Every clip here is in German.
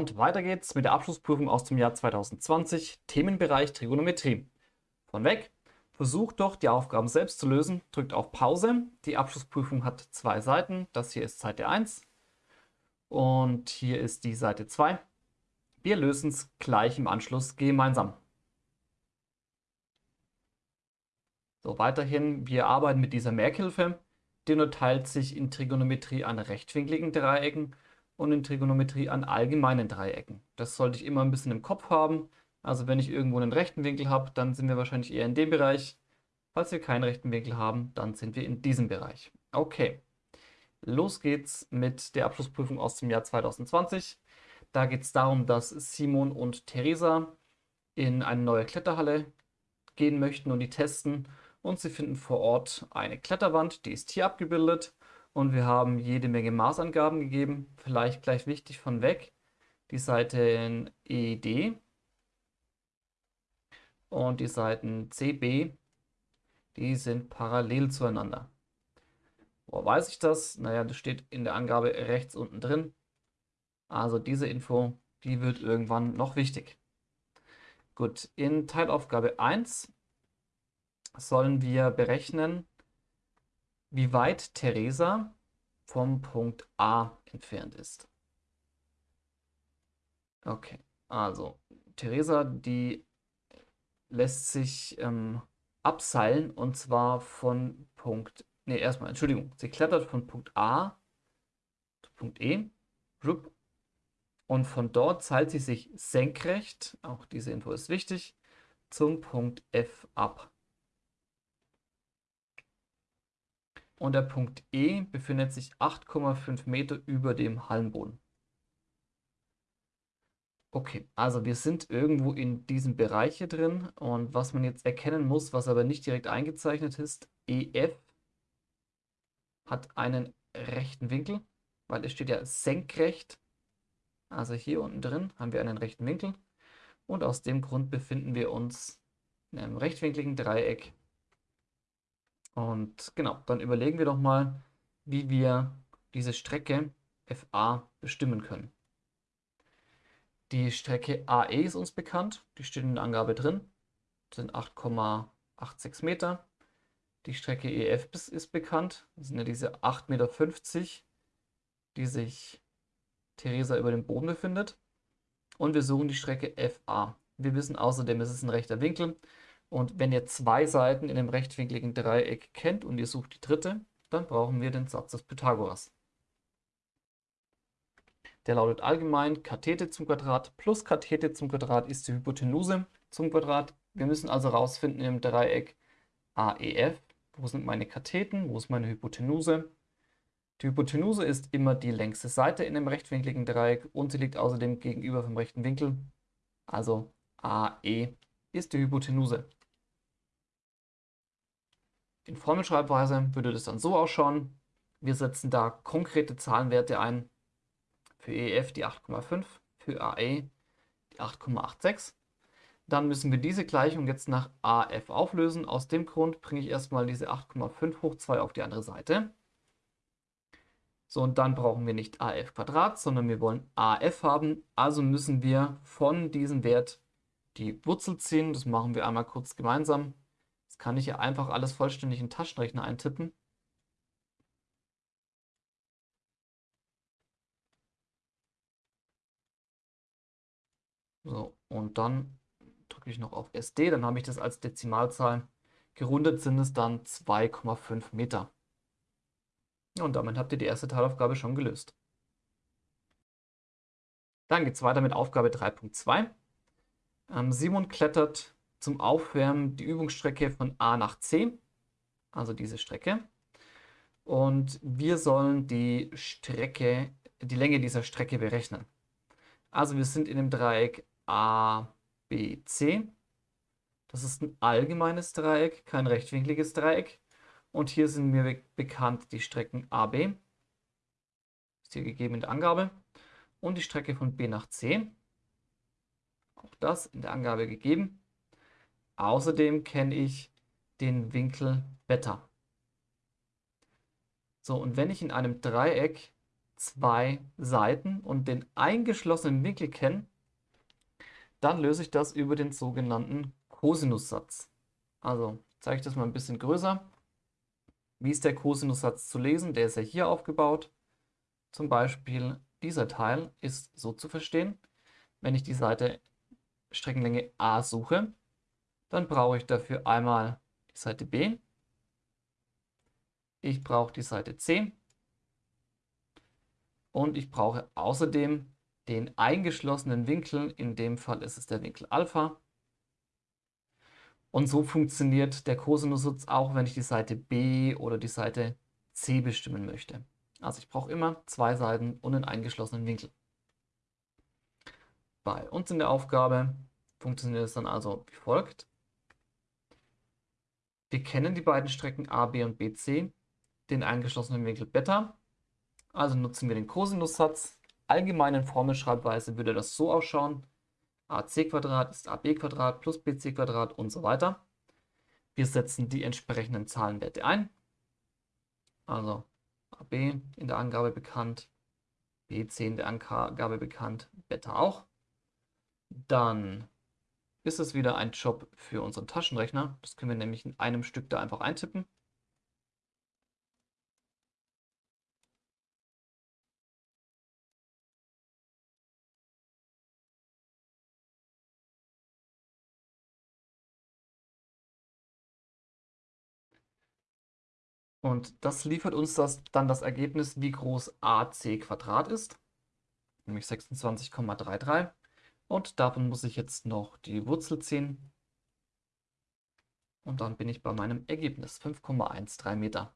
Und weiter geht's mit der Abschlussprüfung aus dem Jahr 2020, Themenbereich Trigonometrie. Von weg, versucht doch die Aufgaben selbst zu lösen, drückt auf Pause. Die Abschlussprüfung hat zwei Seiten, das hier ist Seite 1 und hier ist die Seite 2. Wir lösen es gleich im Anschluss gemeinsam. So, weiterhin, wir arbeiten mit dieser Merkhilfe. Die unterteilt sich in Trigonometrie an rechtwinkligen Dreiecken und in Trigonometrie an allgemeinen Dreiecken. Das sollte ich immer ein bisschen im Kopf haben. Also wenn ich irgendwo einen rechten Winkel habe, dann sind wir wahrscheinlich eher in dem Bereich. Falls wir keinen rechten Winkel haben, dann sind wir in diesem Bereich. Okay, los geht's mit der Abschlussprüfung aus dem Jahr 2020. Da geht es darum, dass Simon und Theresa in eine neue Kletterhalle gehen möchten und die testen. Und sie finden vor Ort eine Kletterwand, die ist hier abgebildet und wir haben jede Menge Maßangaben gegeben. Vielleicht gleich wichtig von weg die Seiten ED und die Seiten CB, die sind parallel zueinander. Woher weiß ich das? Naja, das steht in der Angabe rechts unten drin. Also diese Info, die wird irgendwann noch wichtig. Gut, in Teilaufgabe 1 sollen wir berechnen, wie weit Theresa vom Punkt A entfernt ist. Okay, also Theresa, die lässt sich ähm, abseilen und zwar von Punkt, ne erstmal, Entschuldigung, sie klettert von Punkt A zu Punkt E und von dort seilt sie sich senkrecht, auch diese Info ist wichtig, zum Punkt F ab. Und der Punkt E befindet sich 8,5 Meter über dem Hallenboden. Okay, also wir sind irgendwo in diesem Bereich hier drin und was man jetzt erkennen muss, was aber nicht direkt eingezeichnet ist, EF hat einen rechten Winkel, weil es steht ja senkrecht. Also hier unten drin haben wir einen rechten Winkel und aus dem Grund befinden wir uns in einem rechtwinkligen Dreieck und genau, dann überlegen wir doch mal, wie wir diese Strecke FA bestimmen können. Die Strecke AE ist uns bekannt, die steht in der Angabe drin, das sind 8,86 Meter. Die Strecke EF ist bekannt, das sind ja diese 8,50 Meter, die sich Theresa über dem Boden befindet. Und wir suchen die Strecke FA. Wir wissen außerdem, es ist ein rechter Winkel. Und wenn ihr zwei Seiten in einem rechtwinkligen Dreieck kennt und ihr sucht die dritte, dann brauchen wir den Satz des Pythagoras. Der lautet allgemein Kathete zum Quadrat plus Kathete zum Quadrat ist die Hypotenuse zum Quadrat. Wir müssen also herausfinden im Dreieck AEF, wo sind meine Katheten, wo ist meine Hypotenuse. Die Hypotenuse ist immer die längste Seite in einem rechtwinkligen Dreieck und sie liegt außerdem gegenüber vom rechten Winkel. Also AE ist die Hypotenuse. In Formelschreibweise würde das dann so ausschauen. Wir setzen da konkrete Zahlenwerte ein. Für EF die 8,5, für AE die 8,86. Dann müssen wir diese Gleichung jetzt nach AF auflösen. Aus dem Grund bringe ich erstmal diese 8,5 hoch 2 auf die andere Seite. So, und dann brauchen wir nicht AF Quadrat, sondern wir wollen AF haben. Also müssen wir von diesem Wert die Wurzel ziehen. Das machen wir einmal kurz gemeinsam kann ich ja einfach alles vollständig in den Taschenrechner eintippen. So, und dann drücke ich noch auf SD, dann habe ich das als Dezimalzahl. Gerundet sind es dann 2,5 Meter. Und damit habt ihr die erste Teilaufgabe schon gelöst. Dann geht es weiter mit Aufgabe 3.2. Ähm, Simon klettert zum Aufwärmen die Übungsstrecke von A nach C, also diese Strecke. Und wir sollen die Strecke, die Länge dieser Strecke berechnen. Also wir sind in dem Dreieck ABC. Das ist ein allgemeines Dreieck, kein rechtwinkliges Dreieck. Und hier sind mir bekannt die Strecken AB. Ist hier gegeben in der Angabe. Und die Strecke von B nach C. Auch das in der Angabe gegeben. Außerdem kenne ich den Winkel Beta. So, und wenn ich in einem Dreieck zwei Seiten und den eingeschlossenen Winkel kenne, dann löse ich das über den sogenannten Kosinussatz. Also zeige ich das mal ein bisschen größer. Wie ist der Kosinussatz zu lesen? Der ist ja hier aufgebaut. Zum Beispiel dieser Teil ist so zu verstehen. Wenn ich die Seite Streckenlänge a suche, dann brauche ich dafür einmal die Seite b, ich brauche die Seite c und ich brauche außerdem den eingeschlossenen Winkel, in dem Fall ist es der Winkel Alpha. Und so funktioniert der Kosinussatz auch, wenn ich die Seite B oder die Seite C bestimmen möchte. Also ich brauche immer zwei Seiten und einen eingeschlossenen Winkel. Bei uns in der Aufgabe funktioniert es dann also wie folgt. Wir kennen die beiden Strecken A, B und BC, den eingeschlossenen Winkel Beta. Also nutzen wir den Kosinussatz. Allgemeinen Formelschreibweise würde das so ausschauen. ac ist ab plus bc und so weiter. Wir setzen die entsprechenden Zahlenwerte ein. Also AB in der Angabe bekannt, BC in der Angabe bekannt, Beta auch. Dann ist es wieder ein Job für unseren Taschenrechner. Das können wir nämlich in einem Stück da einfach eintippen. Und das liefert uns das, dann das Ergebnis, wie groß AC ist, nämlich 26,33. Und davon muss ich jetzt noch die Wurzel ziehen. Und dann bin ich bei meinem Ergebnis, 5,13 Meter.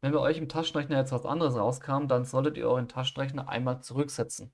Wenn bei euch im Taschenrechner jetzt was anderes rauskam, dann solltet ihr euren Taschenrechner einmal zurücksetzen.